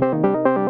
Música